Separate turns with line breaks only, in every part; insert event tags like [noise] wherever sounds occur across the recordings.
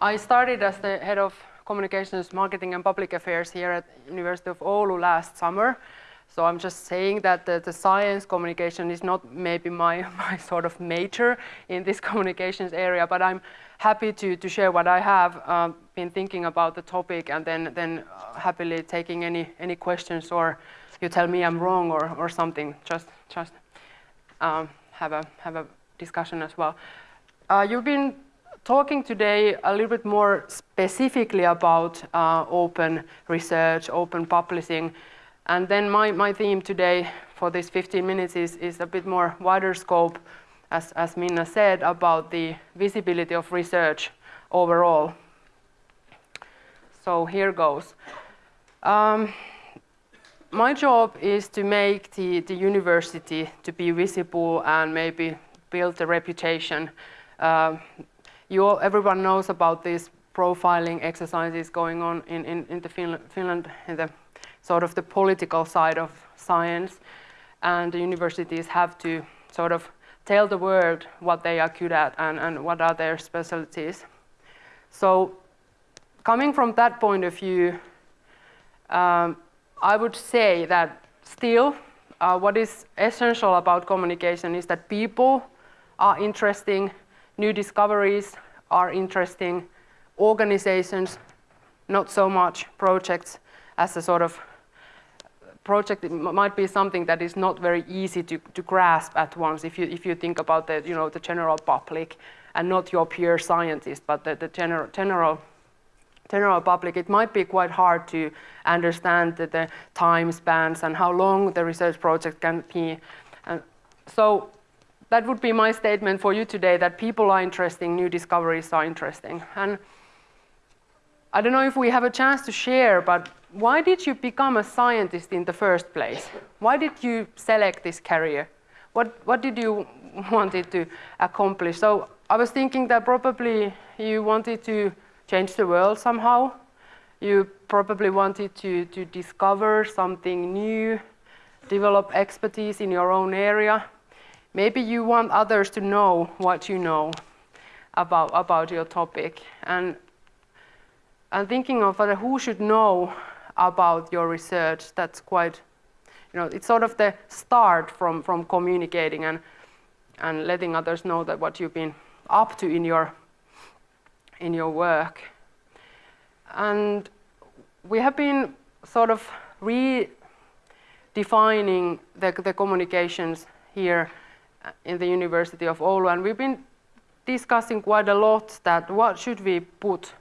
I started as the head of communications, marketing and public affairs here at University of Oulu last summer. So I'm just saying that the, the, science communication is not maybe my, [laughs] my sort of major in this [laughs] communications area, but I'm happy to, to share what I have um, been thinking about the topic and then, then uh, happily taking any, any questions or you tell me I'm wrong or, or something, just, just um, have, a, have a discussion as well. Uh, you've been talking today a little bit more specifically about uh, open research, open publishing, and then my, my theme today for this 15 minutes is, is a bit more wider scope, as, as Minna said, about the visibility of research overall. So here goes. Um, my job is to make the, the university to be visible and maybe build a reputation. Uh, you all, everyone knows about these profiling exercises going on in, in, in the Finland, Finland in the sort of the political side of science. And the universities have to sort of tell the world what they are good at and, and what are their specialties. So coming from that point of view, um, I would say that still uh, what is essential about communication is that people are interesting, new discoveries are interesting, organizations, not so much projects as a sort of project it might be something that is not very easy to, to grasp at once if you, if you think about the, you know, the general public and not your pure scientist, but the, the general, general, general public. It might be quite hard to understand the, the time spans and how long the research project can be. And so that would be my statement for you today, that people are interesting, new discoveries are interesting. And I don't know if we have a chance to share, but why did you become a scientist in the first place? Why did you select this career? What, what did you [laughs] wanted to accomplish? So I was thinking that probably you wanted to change the world somehow. You probably wanted to, to discover something new, develop expertise in your own area. Maybe you want others to know what you know about, about your topic. And I'm thinking of who should know about your research. That's quite, you know, it's sort of the start from, from communicating and, and letting others know that what you've been up to in your, in your work. And we have been sort of redefining the, the communications here in the University of Oulu, and we've been discussing quite a lot that what should we put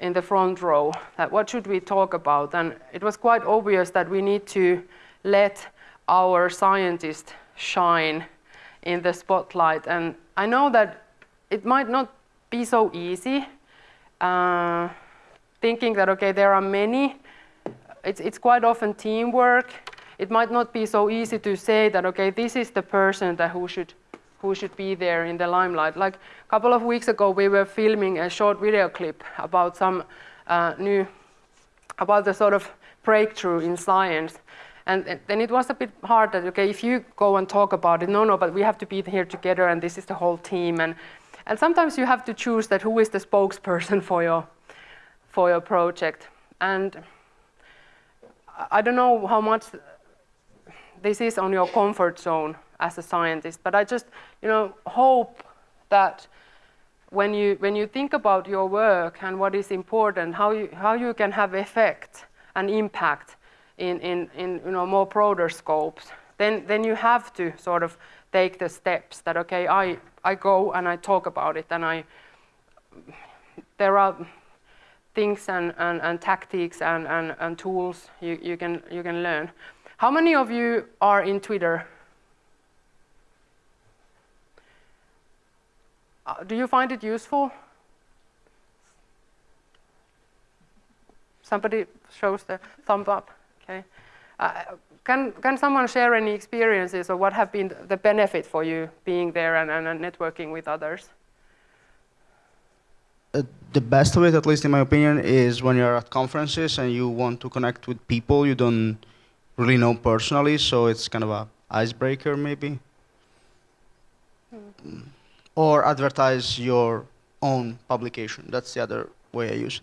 in the front row, that what should we talk about? And it was quite obvious that we need to let our scientists shine in the spotlight. And I know that it might not be so easy, uh, thinking that, okay, there are many, it's, it's quite often teamwork. It might not be so easy to say that, okay, this is the person that who should who should be there in the limelight. Like a couple of weeks ago, we were filming a short video clip about some uh, new, about the sort of breakthrough in science. And then it was a bit hard that, okay, if you go and talk about it, no, no, but we have to be here together and this is the whole team. And, and sometimes you have to choose that who is the spokesperson [laughs] for your, for your project. And I don't know how much this is on your comfort zone as a scientist. But I just, you know, hope that when you when you think about your work and what is important, how you how you can have effect and impact in in in you know more broader scopes, then then you have to sort of take the steps that okay, I I go and I talk about it and I there are things and, and, and tactics and, and, and tools you, you can you can learn. How many of you are in Twitter? Uh, do you find it useful? Somebody shows the thumb up. Okay. Uh, can, can someone share any experiences or what have been the benefit for you being there and, and, and networking with others?
Uh, the best of it, at least in my opinion, is when you're at conferences and you want to connect with people you don't really know personally, so it's kind of a icebreaker maybe. Hmm or advertise your own publication. That's the other way I use it.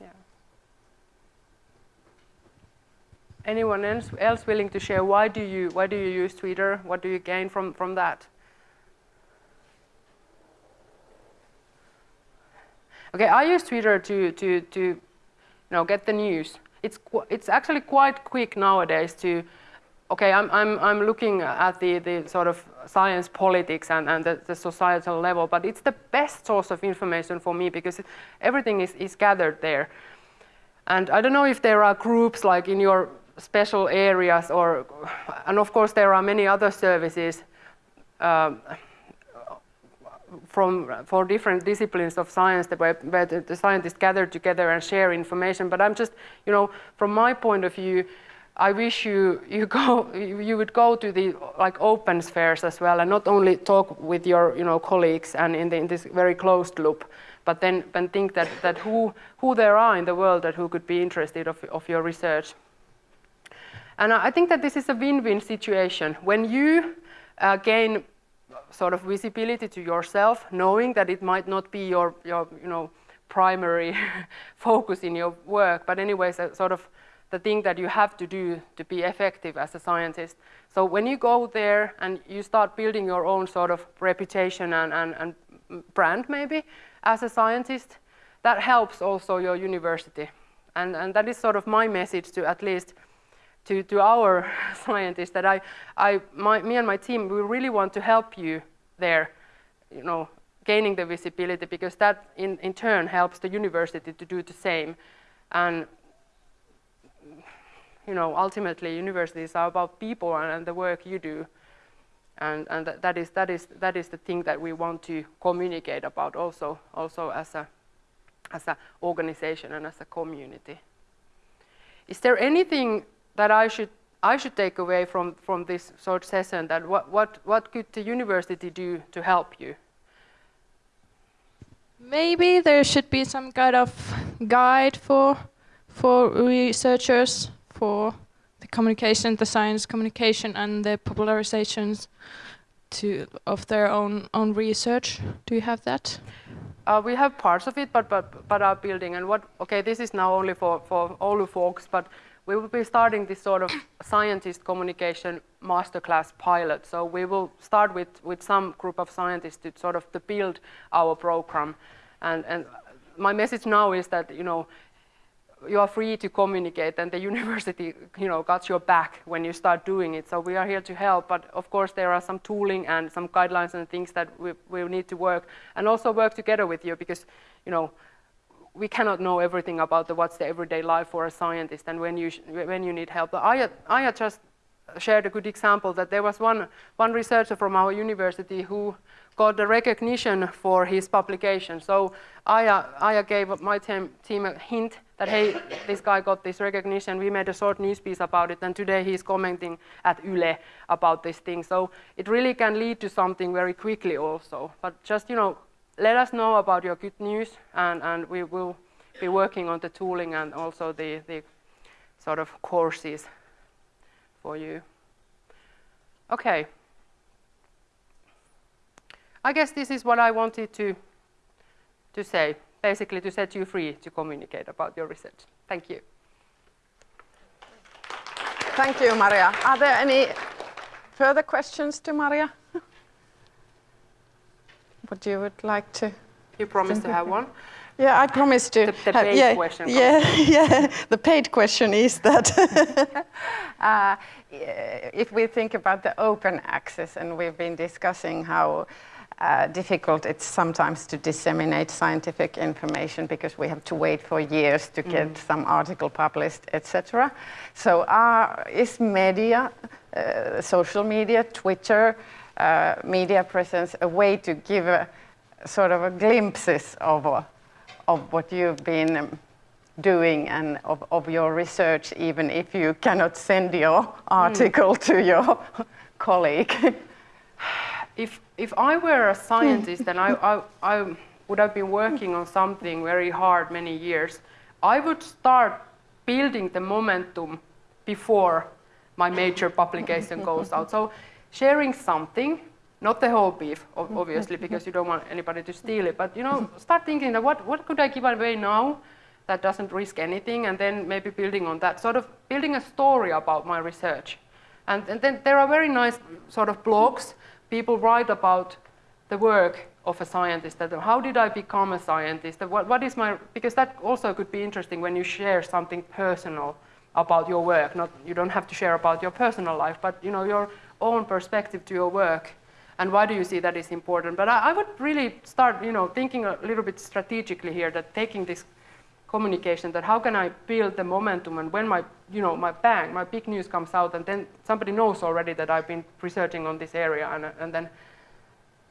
Yeah. Anyone else, else willing to share why do you why do you use Twitter? What do you gain from from that? Okay, I use Twitter to to to you know get the news. It's it's actually quite quick nowadays to okay, I'm, I'm, I'm looking at the, the sort of science politics and, and the, the, societal level, but it's the best source of information for me because everything is, is gathered there. And I don't know if there are groups like in your special areas or, and of course there are many other services um, from, for different disciplines of science where, where the scientists gather together and share information. But I'm just, you know, from my point of view, I wish you you go [laughs] you would go to the like open spheres as well and not only talk with your you know colleagues and in, the, in this very closed loop, but then and think that that who who there are in the world that who could be interested of of your research. And I think that this is a win-win situation when you uh, gain sort of visibility to yourself, knowing that it might not be your your you know primary [laughs] focus in your work, but anyways, sort of the thing that you have to do to be effective as a scientist. So when you go there and you start building your own sort of reputation and, and, and brand maybe as a scientist, that helps also your university. And, and that is sort of my message to at least to, to our [laughs] scientists that I, I, my, me and my team, we really want to help you there, you know, gaining the visibility because that in, in turn helps the university to do the same. And you know, ultimately universities are about people and, and the work you do. And, and that, is, that, is, that is the thing that we want to communicate about also, also as a as an organization and as a community. Is there anything that I should I should take away from, from this short session that what, what, what could the university do to help you?
Maybe there should be some kind of guide for for researchers for the communication, the science communication, and the popularizations to of their own own research. Do you have that?
Uh, we have parts of it, but but but are building. And what? Okay, this is now only for for Oulu folks, but we will be starting this sort of scientist communication masterclass pilot. So we will start with with some group of scientists to sort of to build our program. And and my message now is that you know you are free to communicate and the [laughs] university you know got your back when you start doing it so we are here to help but of course there are some tooling and some guidelines and things that we, we need to work and also work together with you because you know we cannot know everything about the, what's the everyday life for a scientist and when you when you need help I, I just shared a good example that there was one one researcher from our university who got the recognition for his publication. So Aya, Aya uh, uh, gave my team, team a hint that, hey, this guy got this recognition. We made a short news piece about it, and today he's commenting at Yle about this thing. So it really can lead to something very quickly also. But just, you know, let us know about your good news, and, and we will be working on the tooling and also the, the sort of courses for you. Okay. I guess this is what I wanted to, to say, basically to set you free to communicate about your research. Thank you.
Thank you, Maria. Are there any further questions to Maria? What you would like to?
You promised to have one?
Yeah, I promised to.
The, the paid
yeah,
question.
Yeah, [laughs] yeah. The paid question is that [laughs] [laughs] uh, if we think about the open access, and we've been discussing how uh, difficult it's sometimes to disseminate scientific information because we have to wait for years to get mm. some article published, etc. So uh, is media, uh, social media, Twitter, uh, media presence a way to give a sort of a glimpses of, uh, of what you've been um, doing and of, of your research, even if you cannot send your mm. article mm. to your [laughs] colleague? [sighs]
if if I were a scientist and I, I, I would have been working on something very hard many years, I would start building the momentum before my major publication goes out. So sharing something not the whole beef, mm-hmm. obviously, mm-hmm. because you don't want anybody to steal it. But you know, start thinking that what what could I give away now that doesn't risk anything, and then maybe building on that, sort of building a story about my research. And, and then there are very nice sort of blogs. People write about the work of a scientist. That how did I become a scientist? What, what is my because that also could be interesting when you share something personal about your work. Not you don't have to share about your personal life, but you know your own perspective to your work. And why do you see that is important? But I, I would really start, you know, thinking a little bit strategically here. That taking this communication that how can I build the momentum and when my you know my bang my big news comes out and then somebody knows already that I've been researching on this area and, and then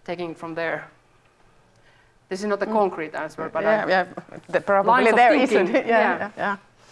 taking from there. This is not a mm. concrete answer, but
yeah,
I,
yeah, the, probably there it? [laughs]
yeah.
Yeah, yeah.